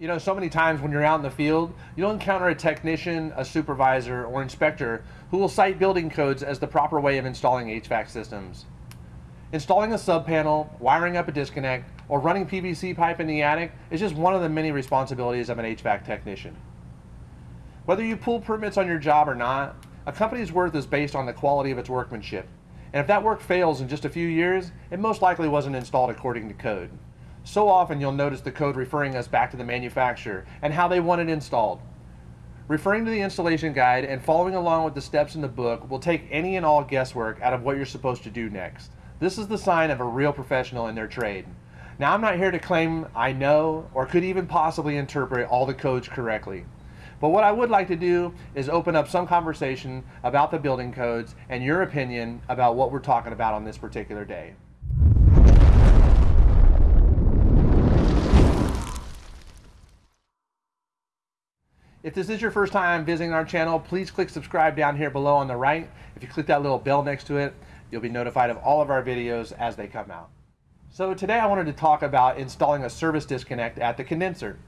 You know, so many times when you're out in the field, you'll encounter a technician, a supervisor, or inspector who will cite building codes as the proper way of installing HVAC systems. Installing a sub panel, wiring up a disconnect, or running PVC pipe in the attic is just one of the many responsibilities of an HVAC technician. Whether you pull permits on your job or not, a company's worth is based on the quality of its workmanship. And if that work fails in just a few years, it most likely wasn't installed according to code. So often you'll notice the code referring us back to the manufacturer and how they want it installed. Referring to the installation guide and following along with the steps in the book will take any and all guesswork out of what you're supposed to do next. This is the sign of a real professional in their trade. Now I'm not here to claim I know or could even possibly interpret all the codes correctly. But what I would like to do is open up some conversation about the building codes and your opinion about what we're talking about on this particular day. If this is your first time visiting our channel, please click subscribe down here below on the right. If you click that little bell next to it, you'll be notified of all of our videos as they come out. So today I wanted to talk about installing a service disconnect at the condenser.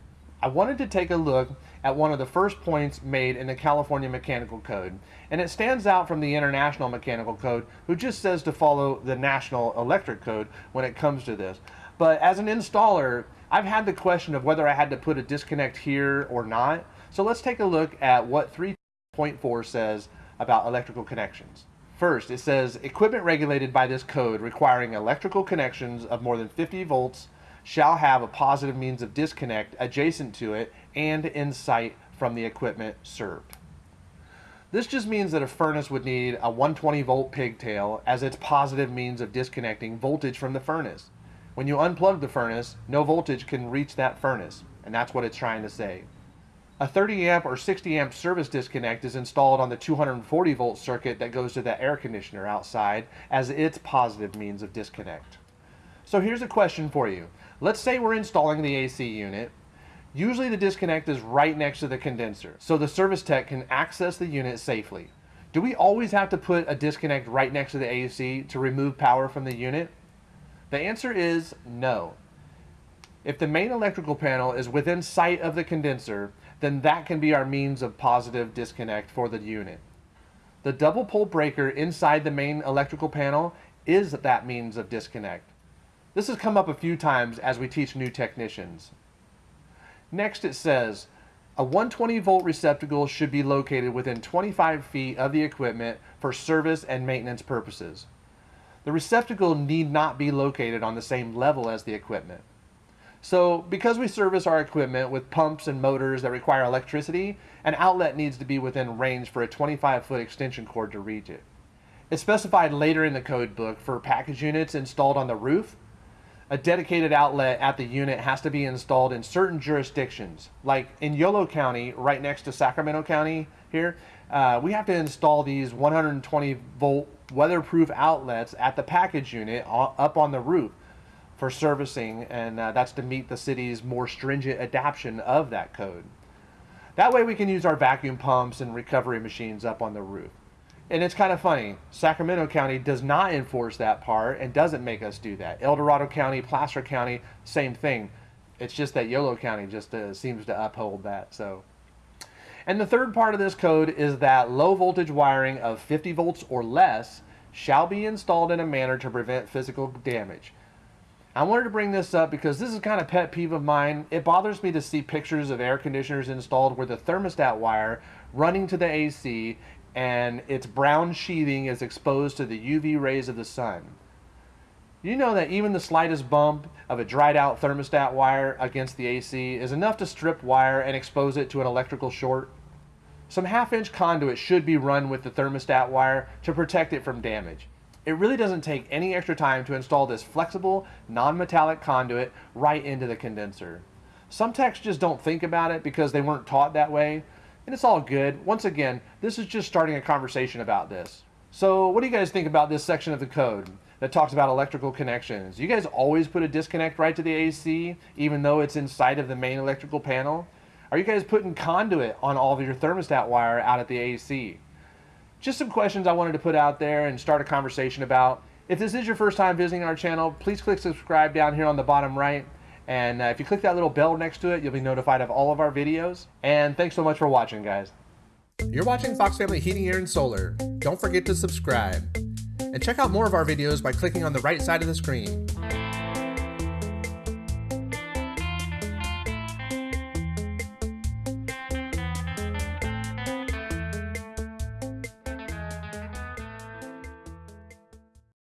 I wanted to take a look at one of the first points made in the California Mechanical Code, and it stands out from the International Mechanical Code, who just says to follow the National Electric Code when it comes to this. But as an installer, I've had the question of whether I had to put a disconnect here or not, so let's take a look at what 3.4 says about electrical connections. First, it says equipment regulated by this code requiring electrical connections of more than 50 volts shall have a positive means of disconnect adjacent to it and in sight from the equipment served. This just means that a furnace would need a 120 volt pigtail as its positive means of disconnecting voltage from the furnace. When you unplug the furnace, no voltage can reach that furnace, and that's what it's trying to say. A 30 amp or 60 amp service disconnect is installed on the 240 volt circuit that goes to the air conditioner outside as its positive means of disconnect. So here's a question for you. Let's say we're installing the AC unit. Usually the disconnect is right next to the condenser, so the service tech can access the unit safely. Do we always have to put a disconnect right next to the AC to remove power from the unit? The answer is no. If the main electrical panel is within sight of the condenser, then that can be our means of positive disconnect for the unit. The double pole breaker inside the main electrical panel is that means of disconnect. This has come up a few times as we teach new technicians. Next it says, a 120 volt receptacle should be located within 25 feet of the equipment for service and maintenance purposes. The receptacle need not be located on the same level as the equipment. So because we service our equipment with pumps and motors that require electricity, an outlet needs to be within range for a 25 foot extension cord to reach it. It's specified later in the code book for package units installed on the roof. A dedicated outlet at the unit has to be installed in certain jurisdictions. Like in Yolo County, right next to Sacramento County here, uh, we have to install these 120 volt weatherproof outlets at the package unit up on the roof for servicing, and uh, that's to meet the city's more stringent adoption of that code. That way we can use our vacuum pumps and recovery machines up on the roof. And it's kind of funny, Sacramento County does not enforce that part and doesn't make us do that. El Dorado County, Placer County, same thing. It's just that Yolo County just uh, seems to uphold that. So, And the third part of this code is that low voltage wiring of 50 volts or less shall be installed in a manner to prevent physical damage. I wanted to bring this up because this is kind of pet peeve of mine. It bothers me to see pictures of air conditioners installed where the thermostat wire running to the AC and its brown sheathing is exposed to the UV rays of the sun. You know that even the slightest bump of a dried out thermostat wire against the AC is enough to strip wire and expose it to an electrical short? Some half inch conduit should be run with the thermostat wire to protect it from damage. It really doesn't take any extra time to install this flexible, non-metallic conduit right into the condenser. Some techs just don't think about it because they weren't taught that way, and it's all good. Once again, this is just starting a conversation about this. So what do you guys think about this section of the code that talks about electrical connections. You guys always put a disconnect right to the AC, even though it's inside of the main electrical panel. Are you guys putting conduit on all of your thermostat wire out at the AC? Just some questions I wanted to put out there and start a conversation about. If this is your first time visiting our channel, please click subscribe down here on the bottom right. And uh, if you click that little bell next to it, you'll be notified of all of our videos. And thanks so much for watching, guys. You're watching Fox Family Heating, Air, and Solar. Don't forget to subscribe. And check out more of our videos by clicking on the right side of the screen.